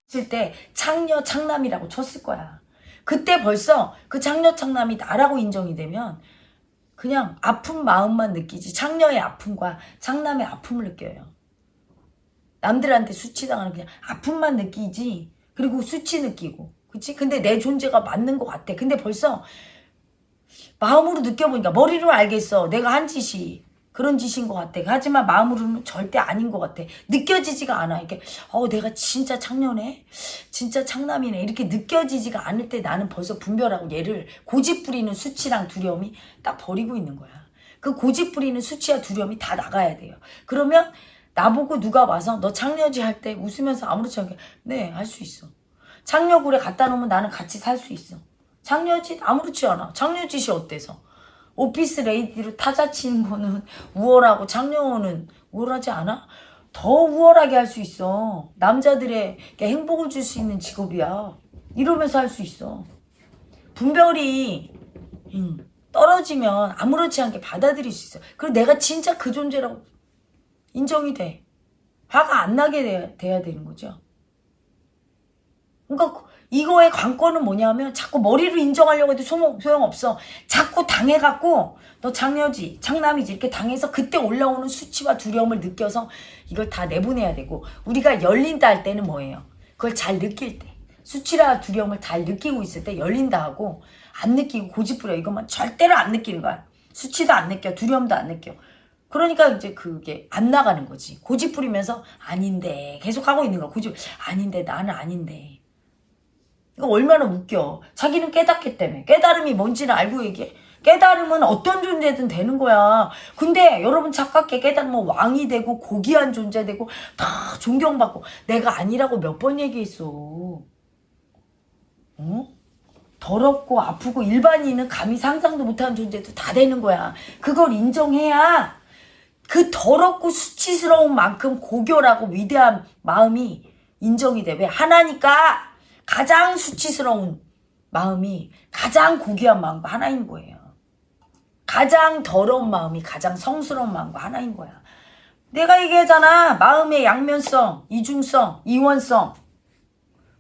했을 때 창녀 창남이라고 쳤을 거야. 그때 벌써 그 창녀 창남이 나라고 인정이 되면 그냥 아픈 마음만 느끼지 창녀의 아픔과 창남의 아픔을 느껴요. 남들한테 수치당하는 그냥 아픔만 느끼지 그리고 수치 느끼고 그치? 근데 내 존재가 맞는 것 같아. 근데 벌써 마음으로 느껴보니까 머리로 알겠어. 내가 한 짓이 그런 짓인 것 같아. 하지만 마음으로는 절대 아닌 것 같아. 느껴지지가 않아. 이렇게 어 내가 진짜 창녀네, 진짜 창남이네 이렇게 느껴지지가 않을 때 나는 벌써 분별하고 얘를 고집 부리는 수치랑 두려움이 딱 버리고 있는 거야. 그 고집 부리는 수치와 두려움이 다 나가야 돼요. 그러면 나보고 누가 와서 너 창녀지 할 때 웃으면서 아무렇지 않게 네할 수 있어. 창녀굴에 갖다 놓으면 나는 같이 살 수 있어. 창녀짓 아무렇지 않아. 창녀짓이 어때서? 오피스 레이디로 타자 치는 거는 우월하고 창녀는 우월하지 않아? 더 우월하게 할 수 있어. 남자들에게 행복을 줄 수 있는 직업이야. 이러면서 할 수 있어. 분별이 음, 떨어지면 아무렇지 않게 받아들일 수 있어. 그리고 내가 진짜 그 존재라고 인정이 돼. 화가 안 나게 돼야, 돼야 되는 거죠. 그러니까 이거의 관건은 뭐냐면 자꾸 머리로 인정하려고 해도 소용, 소용없어. 자꾸 당해갖고 너 장녀지, 장남이지 이렇게 당해서 그때 올라오는 수치와 두려움을 느껴서 이걸 다 내보내야 되고 우리가 열린다 할 때는 뭐예요? 그걸 잘 느낄 때. 수치라 두려움을 잘 느끼고 있을 때 열린다 하고 안 느끼고 고집부려 이것만 절대로 안 느끼는 거야. 수치도 안 느껴, 두려움도 안 느껴. 그러니까 이제 그게 안 나가는 거지. 고집 부리면서 아닌데 계속 하고 있는 거야. 고집 아닌데 나는 아닌데. 이거 얼마나 웃겨. 자기는 깨닫기 때문에. 깨달음이 뭔지는 알고 얘기해. 깨달음은 어떤 존재든 되는 거야. 근데 여러분 착각해 깨달으면 왕이 되고 고귀한 존재 되고 다 존경받고 내가 아니라고 몇 번 얘기했어. 어? 더럽고 아프고 일반인은 감히 상상도 못하는 존재도 다 되는 거야. 그걸 인정해야 그 더럽고 수치스러운 만큼 고결하고 위대한 마음이 인정이 돼. 왜? 하나니까 가장 수치스러운 마음이 가장 고귀한 마음과 하나인 거예요. 가장 더러운 마음이 가장 성스러운 마음과 하나인 거야. 내가 얘기하잖아. 마음의 양면성, 이중성, 이원성.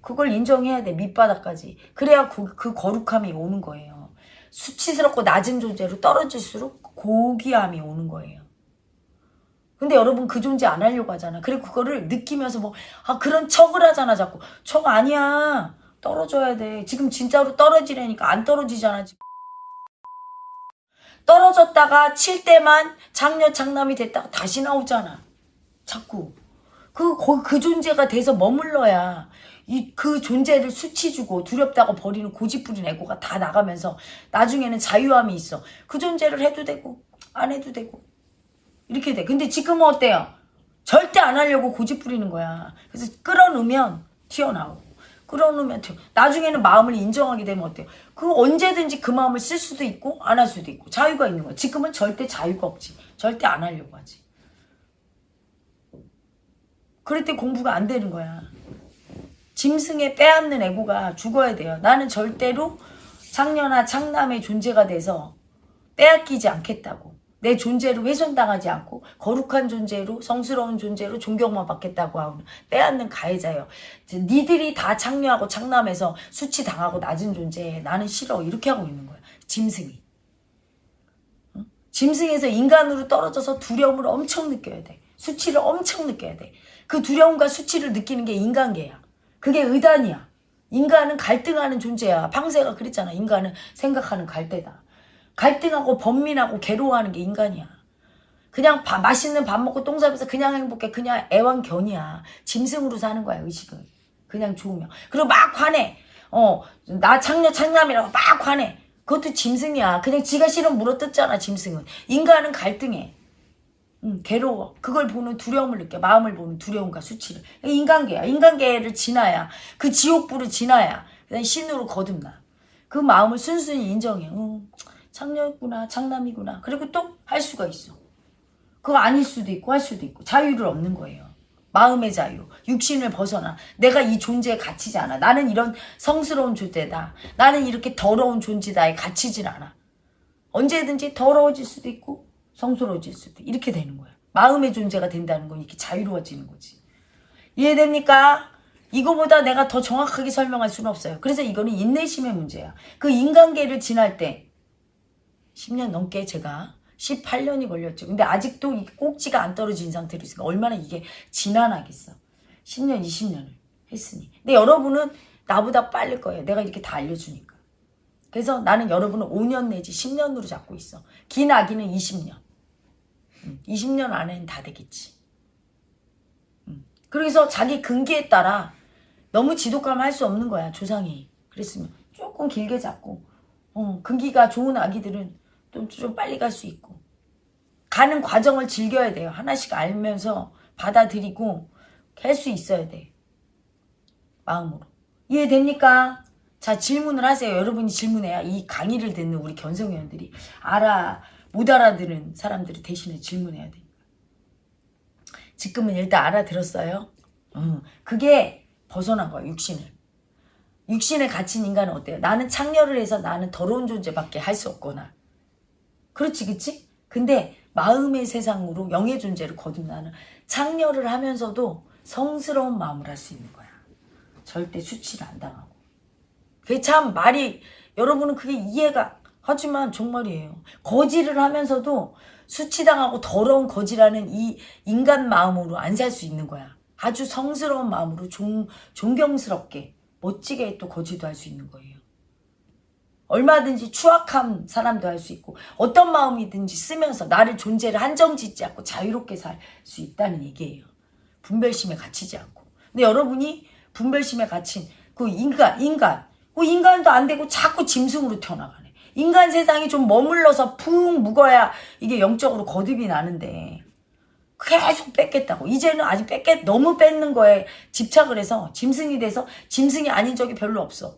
그걸 인정해야 돼. 밑바닥까지. 그래야 그, 그 거룩함이 오는 거예요. 수치스럽고 낮은 존재로 떨어질수록 고귀함이 오는 거예요. 근데 여러분 그 존재 안 하려고 하잖아. 그리고 그거를 느끼면서 뭐, 아, 그런 척을 하잖아, 자꾸. 척 아니야. 떨어져야 돼. 지금 진짜로 떨어지려니까 안 떨어지잖아, 지금. 떨어졌다가 칠 때만 장녀 장남이 됐다가 다시 나오잖아. 자꾸. 그, 거- 그 존재가 돼서 머물러야 이, 그 존재를 수치 주고 두렵다고 버리는 고집부린 애고가 다 나가면서 나중에는 자유함이 있어. 그 존재를 해도 되고, 안 해도 되고. 이렇게 돼. 근데 지금은 어때요? 절대 안 하려고 고집 부리는 거야. 그래서 끌어놓으면 튀어나오고. 끌어놓으면 튀어. 나중에는 마음을 인정하게 되면 어때요? 그 언제든지 그 마음을 쓸 수도 있고 안 할 수도 있고 자유가 있는 거야. 지금은 절대 자유가 없지. 절대 안 하려고 하지. 그럴 때 공부가 안 되는 거야. 짐승에 빼앗는 애고가 죽어야 돼요. 나는 절대로 창녀나 창남의 존재가 돼서 빼앗기지 않겠다고. 내 존재로 훼손당하지 않고 거룩한 존재로 성스러운 존재로 존경만 받겠다고 하고 빼앗는 가해자예요. 니들이 다 창녀하고 창남해서 수치당하고 낮은 존재에 나는 싫어 이렇게 하고 있는 거야. 짐승이. 응? 짐승에서 인간으로 떨어져서 두려움을 엄청 느껴야 돼. 수치를 엄청 느껴야 돼. 그 두려움과 수치를 느끼는 게 인간계야. 그게 의단이야. 인간은 갈등하는 존재야. 방세가 그랬잖아. 인간은 생각하는 갈대다. 갈등하고 번민하고 괴로워하는 게 인간이야. 그냥 밥- 맛있는 밥 먹고 똥 싸면서 그냥 행복해. 그냥 애완견이야. 짐승으로 사는 거야, 의식은. 그냥 좋으면. 그리고 막 화내. 어, 나 창녀 창남이라고 막 화내. 그것도 짐승이야. 그냥 지가 싫으면 물어뜯잖아, 짐승은. 인간은 갈등해. 응, 괴로워. 그걸 보는 두려움을 느껴. 마음을 보는 두려움과 수치를. 인간계야. 인간계를 지나야. 그 지옥불을 지나야. 신으로 거듭나. 그 마음을 순순히 인정해. 응, 창녀구나, 창남이구나. 그리고 또 할 수가 있어. 그거 아닐 수도 있고 할 수도 있고. 자유를 얻는 거예요. 마음의 자유. 육신을 벗어나. 내가 이 존재에 갇히지 않아. 나는 이런 성스러운 존재다. 나는 이렇게 더러운 존재다에 갇히질 않아. 언제든지 더러워질 수도 있고 성스러워질 수도 이렇게 되는 거야. 마음의 존재가 된다는 건 이렇게 자유로워지는 거지. 이해됩니까? 이거보다 내가 더 정확하게 설명할 수는 없어요. 그래서 이거는 인내심의 문제야. 그 인간계를 지날 때 10년 넘게 제가 18년이 걸렸죠. 근데 아직도 이 꼭지가 안 떨어진 상태로 있으니까 얼마나 이게 지난하겠어. 10년, 20년을 했으니. 근데 여러분은 나보다 빠를 거예요. 내가 이렇게 다 알려주니까. 그래서 나는 여러분을 5년 내지 10년으로 잡고 있어. 긴 아기는 20년. 음, 20년 안에는 다 되겠지. 음. 그래서 자기 근기에 따라 너무 지독감 할 수 없는 거야, 조상이. 그랬으면 조금 길게 잡고, 어, 근기가 좋은 아기들은 좀, 좀 빨리 갈 수 있고. 가는 과정을 즐겨야 돼요. 하나씩 알면서 받아들이고 할 수 있어야 돼. 마음으로. 이해됩니까? 자, 질문을 하세요. 여러분이 질문해야 이 강의를 듣는 우리 견성위원들이 알아, 못 알아들은 사람들이 대신에 질문해야 되니까. 지금은 일단 알아들었어요. 어, 그게 벗어난 거야, 육신을. 육신에 갇힌 인간은 어때요? 나는 창녀를 해서 나는 더러운 존재밖에 할 수 없거나. 그렇지, 그치? 근데 마음의 세상으로 영의 존재를 거듭나는 창녀를 하면서도 성스러운 마음을 할 수 있는 거야. 절대 수치를 안 당하고. 그게 참 말이, 여러분은 그게 이해가, 하지만 정말이에요. 거지를 하면서도 수치당하고 더러운 거지라는 이 인간 마음으로 안 살 수 있는 거야. 아주 성스러운 마음으로 존, 존경스럽게, 멋지게 또 거지도 할 수 있는 거예요. 얼마든지 추악한 사람도 할 수 있고 어떤 마음이든지 쓰면서 나를 존재를 한정짓지 않고 자유롭게 살 수 있다는 얘기예요. 분별심에 갇히지 않고. 근데 여러분이 분별심에 갇힌 그 인간, 인간, 그 인간도 안 되고 자꾸 짐승으로 태어나가네. 인간 세상이 좀 머물러서 푹 묵어야 이게 영적으로 거듭이 나는데 계속 뺏겠다고. 이제는 아직 뺏겠, 너무 뺏는 거에 집착을 해서 짐승이 돼서 짐승이 아닌 적이 별로 없어.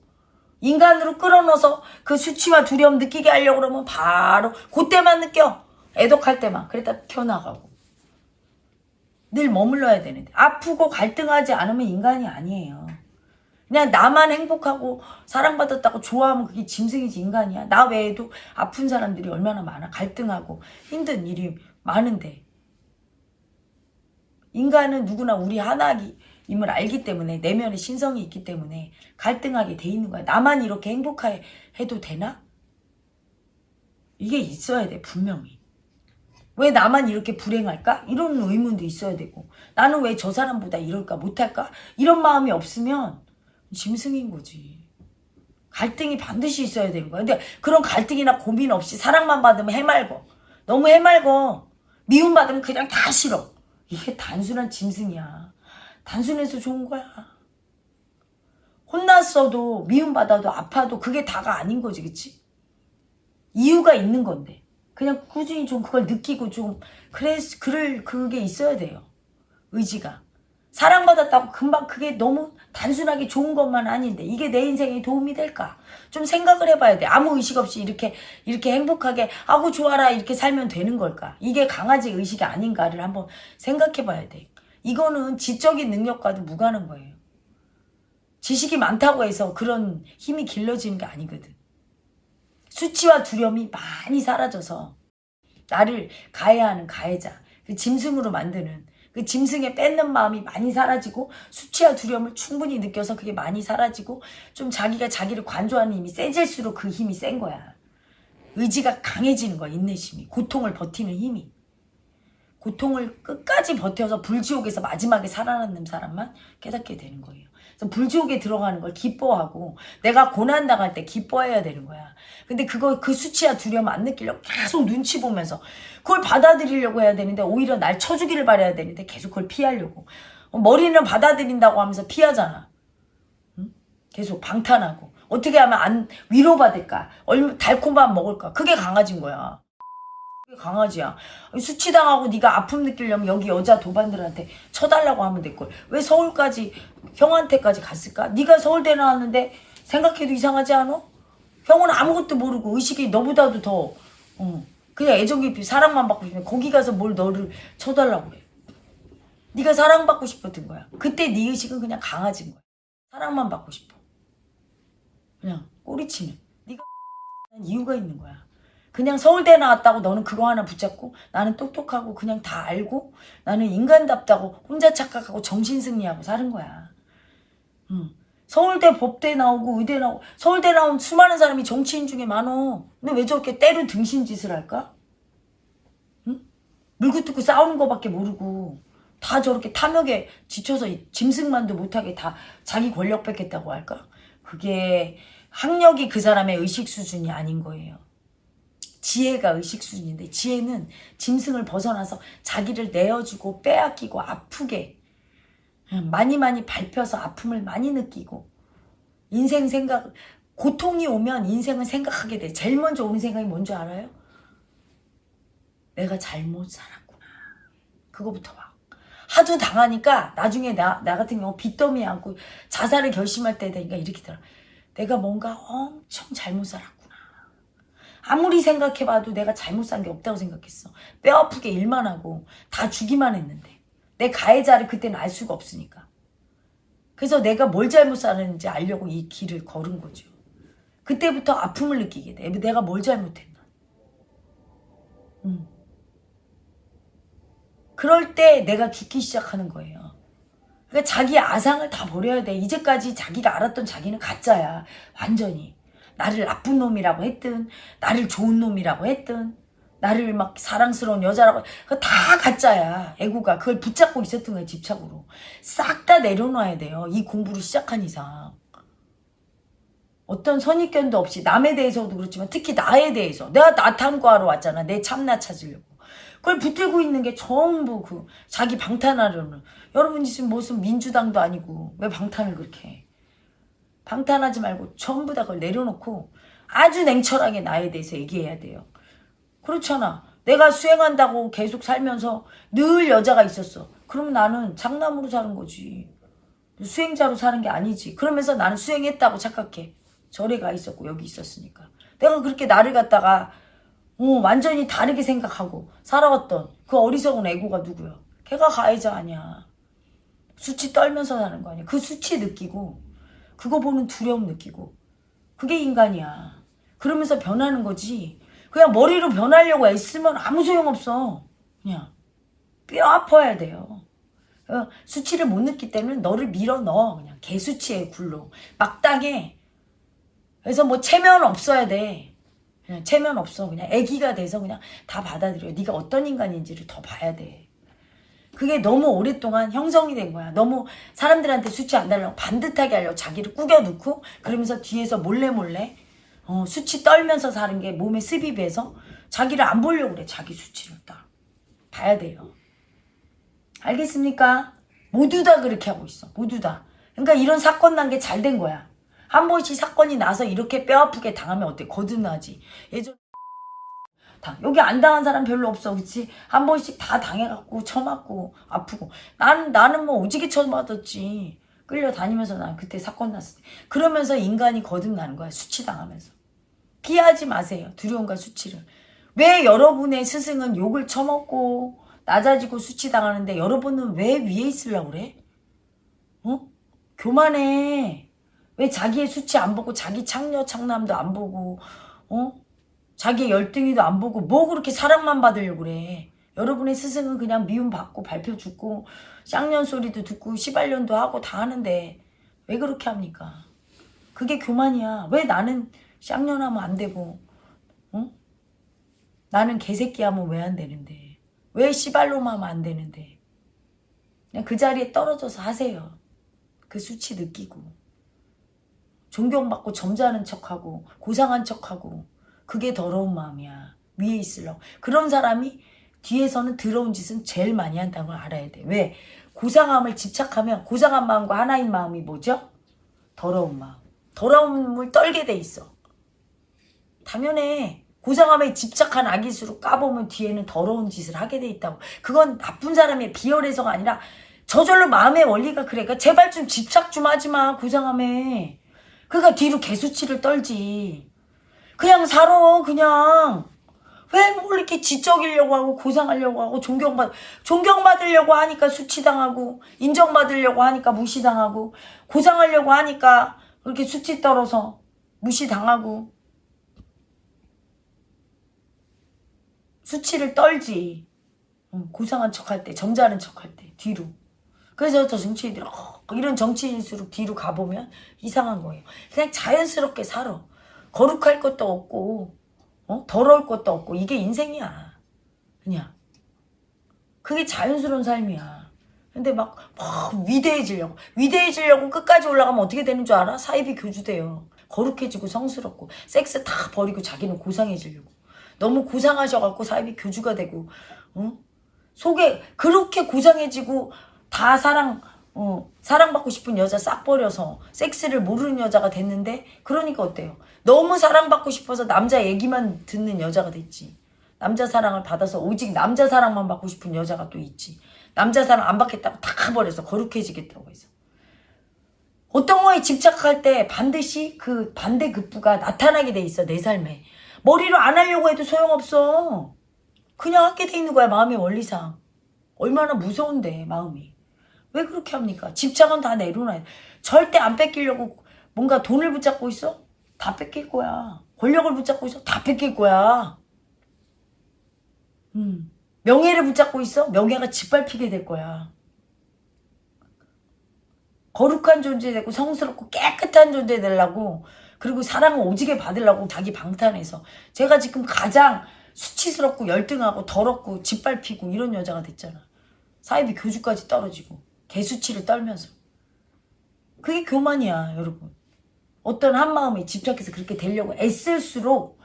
인간으로 끌어넣어서 그 수치와 두려움 느끼게 하려고 그러면 바로 그때만 느껴. 애독할 때만. 그랬다 튀어나가고. 늘 머물러야 되는데. 아프고 갈등하지 않으면 인간이 아니에요. 그냥 나만 행복하고 사랑받았다고 좋아하면 그게 짐승이지 인간이야. 나 외에도 아픈 사람들이 얼마나 많아. 갈등하고 힘든 일이 많은데. 인간은 누구나 우리 하나 임을 알기 때문에 내면에 신성이 있기 때문에 갈등하게 돼 있는 거야. 나만 이렇게 행복해도 되나? 이게 있어야 돼 분명히. 왜 나만 이렇게 불행할까? 이런 의문도 있어야 되고 나는 왜 저 사람보다 이럴까 못할까? 이런 마음이 없으면 짐승인 거지. 갈등이 반드시 있어야 되는 거야. 근데 그런 갈등이나 고민 없이 사랑만 받으면 해말고 너무 해말고 미움 받으면 그냥 다 싫어. 이게 단순한 짐승이야. 단순해서 좋은 거야. 혼났어도 미움 받아도 아파도 그게 다가 아닌 거지, 그치? 이유가 있는 건데. 그냥 꾸준히 좀 그걸 느끼고 좀 그래 그럴 그게 있어야 돼요. 의지가. 사랑받았다고 금방 그게 너무 단순하게 좋은 것만 아닌데 이게 내 인생에 도움이 될까? 좀 생각을 해봐야 돼. 아무 의식 없이 이렇게 이렇게 행복하게 아고 좋아라 이렇게 살면 되는 걸까? 이게 강아지 의식이 아닌가를 한번 생각해봐야 돼. 이거는 지적인 능력과도 무관한 거예요. 지식이 많다고 해서 그런 힘이 길러지는 게 아니거든. 수치와 두려움이 많이 사라져서 나를 가해하는 가해자, 그 짐승으로 만드는 그 짐승에 뺏는 마음이 많이 사라지고 수치와 두려움을 충분히 느껴서 그게 많이 사라지고 좀 자기가 자기를 관조하는 힘이 세질수록 그 힘이 센 거야. 의지가 강해지는 거야, 인내심이. 고통을 버티는 힘이. 고통을 끝까지 버텨서 불지옥에서 마지막에 살아남는 사람만 깨닫게 되는 거예요. 그래서 불지옥에 들어가는 걸 기뻐하고 내가 고난 당할 때 기뻐해야 되는 거야. 근데 그거 그 수치야 두려움 안 느끼려고 계속 눈치 보면서 그걸 받아들이려고 해야 되는데 오히려 날 쳐주기를 바라야 되는데 계속 그걸 피하려고 어, 머리는 받아들인다고 하면서 피하잖아. 응? 계속 방탄하고 어떻게 하면 안 위로받을까? 얼마 달콤한 먹을까? 그게 강아지인 거야. 강아지야. 수치당하고 네가 아픔 느끼려면 여기 여자 도반들한테 쳐달라고 하면 될걸. 왜 서울까지 형한테까지 갔을까? 네가 서울대 나왔는데 생각해도 이상하지 않아? 형은 아무것도 모르고 의식이 너보다도 더 어, 그냥 애정 깊이 사랑만 받고 싶으면 거기 가서 뭘 너를 쳐달라고 그래. 네가 사랑받고 싶었던 거야. 그때 네 의식은 그냥 강아지인 거야. 사랑만 받고 싶어. 그냥 꼬리치는. 네가 <laughs> 이유가 있는 거야. 그냥 서울대 나왔다고 너는 그거 하나 붙잡고 나는 똑똑하고 그냥 다 알고 나는 인간답다고 혼자 착각하고 정신승리하고 사는 거야. 응. 서울대 법대 나오고 의대 나오고 서울대 나온 수많은 사람이 정치인 중에 많어. 근데 왜 저렇게 때로 등신 짓을 할까? 응? 물고 뜯고 싸우는 거밖에 모르고 다 저렇게 탐욕에 지쳐서 짐승만도 못하게 다 자기 권력 뺏겠다고 할까? 그게 학력이 그 사람의 의식 수준이 아닌 거예요. 지혜가 의식 수준인데 지혜는 짐승을 벗어나서 자기를 내어주고 빼앗기고 아프게 많이 많이 밟혀서 아픔을 많이 느끼고 인생 생각 고통이 오면 인생을 생각하게 돼. 제일 먼저 오는 생각이 뭔지 알아요? 내가 잘못 살았구나. 그거부터 와. 하도 당하니까 나중에 나, 나 같은 경우 빚더미 안고 자살을 결심할 때 되니까 이렇게 들어. 내가 뭔가 엄청 잘못 살았구나. 아무리 생각해봐도 내가 잘못 산 게 없다고 생각했어. 뼈 아프게 일만 하고 다 주기만 했는데. 내 가해자를 그때는 알 수가 없으니까. 그래서 내가 뭘 잘못 살았는지 알려고 이 길을 걸은 거죠. 그때부터 아픔을 느끼게 돼. 내가 뭘 잘못했나. 음. 그럴 때 내가 죽기 시작하는 거예요. 그러니까 자기 아상을 다 버려야 돼. 이제까지 자기가 알았던 자기는 가짜야. 완전히. 나를 나쁜 놈이라고 했든 나를 좋은 놈이라고 했든 나를 막 사랑스러운 여자라고 다 가짜야. 애고가 그걸 붙잡고 있었던 거야 집착으로. 싹 다 내려놔야 돼요 이 공부를 시작한 이상. 어떤 선입견도 없이 남에 대해서도 그렇지만 특히 나에 대해서. 내가 나 탐구하러 왔잖아 내 참나 찾으려고. 그걸 붙들고 있는 게 전부 그 자기 방탄하려는. 여러분 지금 무슨 민주당도 아니고 왜 방탄을 그렇게 해 방탄하지 말고 전부 다 그걸 내려놓고 아주 냉철하게 나에 대해서 얘기해야 돼요. 그렇잖아. 내가 수행한다고 계속 살면서 늘 여자가 있었어. 그러면 나는 장남으로 사는 거지. 수행자로 사는 게 아니지. 그러면서 나는 수행했다고 착각해. 절에 가 있었고 여기 있었으니까. 내가 그렇게 나를 갖다가 어, 완전히 다르게 생각하고 살아왔던 그 어리석은 애고가 누구야? 걔가 가해자 아니야. 수치 떨면서 사는 거 아니야. 그 수치 느끼고 그거 보는 두려움 느끼고 그게 인간이야. 그러면서 변하는 거지. 그냥 머리로 변하려고 애쓰면 아무 소용없어. 그냥 뼈 아파야 돼요. 어, 수치를 못 느끼기 때문에 너를 밀어 넣어. 그냥 개수치에 굴러. 막당해. 그래서 뭐 체면 없어야 돼. 그냥 체면 없어. 그냥 애기가 돼서 그냥 다 받아들여. 네가 어떤 인간인지를 더 봐야 돼. 그게 너무 오랫동안 형성이 된 거야. 너무 사람들한테 수치 안 달라고 반듯하게 하려고 자기를 꾸겨놓고 그러면서 뒤에서 몰래 몰래 어, 수치 떨면서 사는 게 몸에 습이 배서 자기를 안 보려고 그래. 자기 수치를 딱. 봐야 돼요. 알겠습니까? 모두 다 그렇게 하고 있어. 모두 다. 그러니까 이런 사건 난 게 잘 된 거야. 한 번씩 사건이 나서 이렇게 뼈 아프게 당하면 어때? 거듭나지. 예전 다 여기 안 당한 사람 별로 없어, 그렇지? 한 번씩 다 당해갖고 처맞고 아프고 나는 나는 뭐 오지게 처맞았지. 끌려다니면서 난 그때 사건 났을 때 그러면서 인간이 거듭나는 거야 수치 당하면서 피하지 마세요 두려움과 수치를 왜 여러분의 스승은 욕을 처먹고 낮아지고 수치 당하는데 여러분은 왜 위에 있으려고 그래? 어? 교만해. 왜 자기의 수치 안 보고 자기 창녀 창남도 안 보고 어? 자기 열등이도 안 보고 뭐 그렇게 사랑만 받으려고 그래. 여러분의 스승은 그냥 미움 받고 발표 죽고 쌍년 소리도 듣고 시발년도 하고 다 하는데 왜 그렇게 합니까? 그게 교만이야. 왜 나는 쌍년하면 안 되고 어? 나는 개새끼 하면 왜 안 되는데 왜 시발놈 하면 안 되는데 그냥 그 자리에 떨어져서 하세요. 그 수치 느끼고 존경받고 점잖은 척하고 고상한 척하고 그게 더러운 마음이야. 위에 있으려고. 그런 사람이 뒤에서는 더러운 짓은 제일 많이 한다는 걸 알아야 돼. 왜? 고상함을 집착하면 고상한 마음과 하나인 마음이 뭐죠? 더러운 마음. 더러움을 떨게 돼 있어. 당연해. 고상함에 집착한 악일수록 까보면 뒤에는 더러운 짓을 하게 돼 있다고. 그건 나쁜 사람의 비열해서가 아니라 저절로 마음의 원리가 그래. 그러니까 제발 좀 집착 좀 하지 마. 고상함에. 그러니까 뒤로 개수치를 떨지. 그냥 살아. 그냥. 왜뭘 이렇게 지적이려고 하고 고상하려고 하고 존경받 존경받으려고 하니까 수치당하고 인정받으려고 하니까 무시당하고 고상하려고 하니까 그렇게 수치 떨어서 무시당하고 수치를 떨지. 응, 고상한 척할 때, 점잖은 척할 때, 뒤로. 그래서 저 정치인들, 어, 이런 정치인일수록 뒤로 가보면 이상한 거예요. 그냥 자연스럽게 살아. 거룩할 것도 없고, 어? 더러울 것도 없고, 이게 인생이야. 그냥. 그게 자연스러운 삶이야. 근데 막, 막 위대해지려고. 위대해지려고 끝까지 올라가면 어떻게 되는 줄 알아? 사이비 교주돼요. 거룩해지고 성스럽고, 섹스 다 버리고 자기는 고상해지려고. 너무 고상하셔갖고 사이비 교주가 되고, 어? 속에 그렇게 고상해지고 다 사랑, 어, 사랑받고 싶은 여자 싹 버려서 섹스를 모르는 여자가 됐는데, 그러니까 어때요? 너무 사랑받고 싶어서 남자 얘기만 듣는 여자가 됐지. 남자 사랑을 받아서 오직 남자 사랑만 받고 싶은 여자가 또 있지. 남자 사랑 안 받겠다고 다 버려서 거룩해지겠다고 해서. 어떤 거에 집착할 때 반드시 그 반대 급부가 나타나게 돼 있어, 내 삶에. 머리로 안 하려고 해도 소용없어. 그냥 하게 돼 있는 거야, 마음의 원리상. 얼마나 무서운데, 마음이. 왜 그렇게 합니까? 집착은 다 내려놔야 돼. 절대 안 뺏기려고 뭔가 돈을 붙잡고 있어? 다 뺏길 거야. 권력을 붙잡고 있어? 다 뺏길 거야. 음. 명예를 붙잡고 있어? 명예가 짓밟히게 될 거야. 거룩한 존재 되고 성스럽고 깨끗한 존재 되려고 그리고 사랑을 오지게 받으려고 자기 방탄해서 제가 지금 가장 수치스럽고 열등하고 더럽고 짓밟히고 이런 여자가 됐잖아. 사이비 교주까지 떨어지고 개수치를 떨면서 그게 교만이야 여러분. 어떤 한 마음에 집착해서 그렇게 되려고 애쓸수록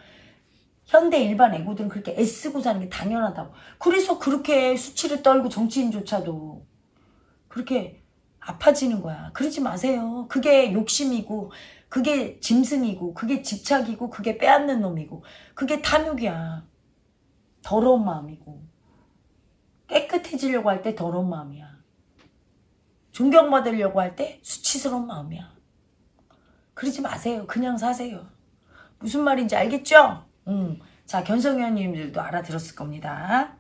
현대 일반 애고들은 그렇게 애쓰고 사는 게 당연하다고. 그래서 그렇게 수치를 떨고 정치인조차도 그렇게 아파지는 거야. 그러지 마세요. 그게 욕심이고 그게 짐승이고 그게 집착이고 그게 빼앗는 놈이고 그게 탐욕이야. 더러운 마음이고 깨끗해지려고 할 때 더러운 마음이야. 존경받으려고 할 때 수치스러운 마음이야. 그러지 마세요. 그냥 사세요. 무슨 말인지 알겠죠? 음. 자, 견성위원님들도 알아들었을 겁니다.